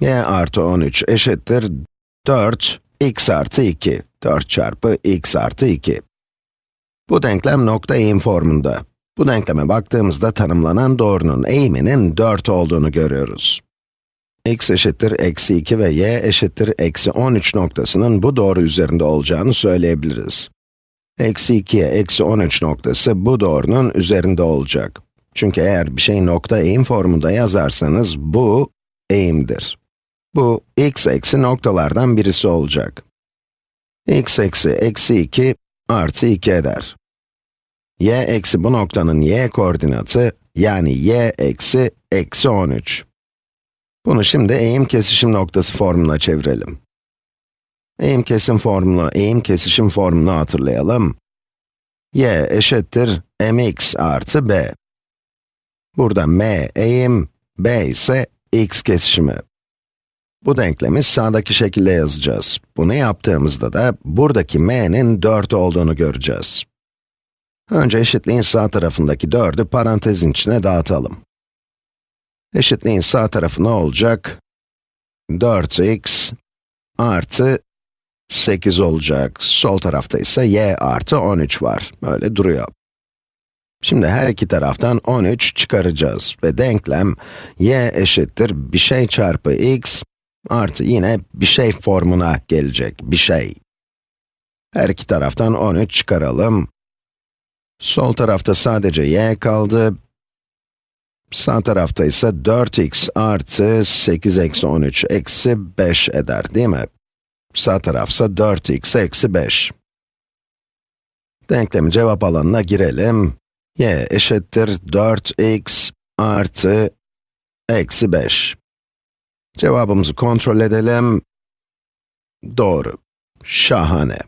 y artı 13 eşittir 4 x artı 2. 4 çarpı x artı 2. Bu denklem nokta eğim formunda. Bu denkleme baktığımızda tanımlanan doğrunun eğiminin 4 olduğunu görüyoruz. x eşittir eksi 2 ve y eşittir eksi 13 noktasının bu doğru üzerinde olacağını söyleyebiliriz. Eksi 2'ye eksi 13 noktası bu doğrunun üzerinde olacak. Çünkü eğer bir şeyi nokta eğim formunda yazarsanız bu eğimdir. Bu x eksi noktalardan birisi olacak. x eksi eksi 2 artı 2 eder. y eksi bu noktanın y koordinatı, yani y eksi eksi 13. Bunu şimdi eğim kesişim noktası formuna çevirelim. Eğim kesim formunu, eğim kesişim formunu hatırlayalım. y eşittir mx artı b. Burada m eğim, b ise x kesişimi. Bu denklemi sağdaki şekilde yazacağız. Bunu yaptığımızda da buradaki m'nin 4 olduğunu göreceğiz. Önce eşitliğin sağ tarafındaki 4'ü parantezin içine dağıtalım. Eşitliğin sağ tarafı ne olacak? 4x artı 8 olacak. Sol tarafta ise y artı 13 var. Öyle duruyor. Şimdi her iki taraftan 13 çıkaracağız ve denklem y eşittir bir şey çarpı x artı yine bir şey formuna gelecek, bir şey. Her iki taraftan 13 çıkaralım. Sol tarafta sadece y kaldı. Sağ tarafta ise 4x artı 8 eksi 13 eksi 5 eder değil mi? Sağ tarafsa 4x eksi 5. Denklemi cevap alanına girelim. y eşittir 4x artı eksi 5. Cevabımızı kontrol edelim. Doğru. Şahane.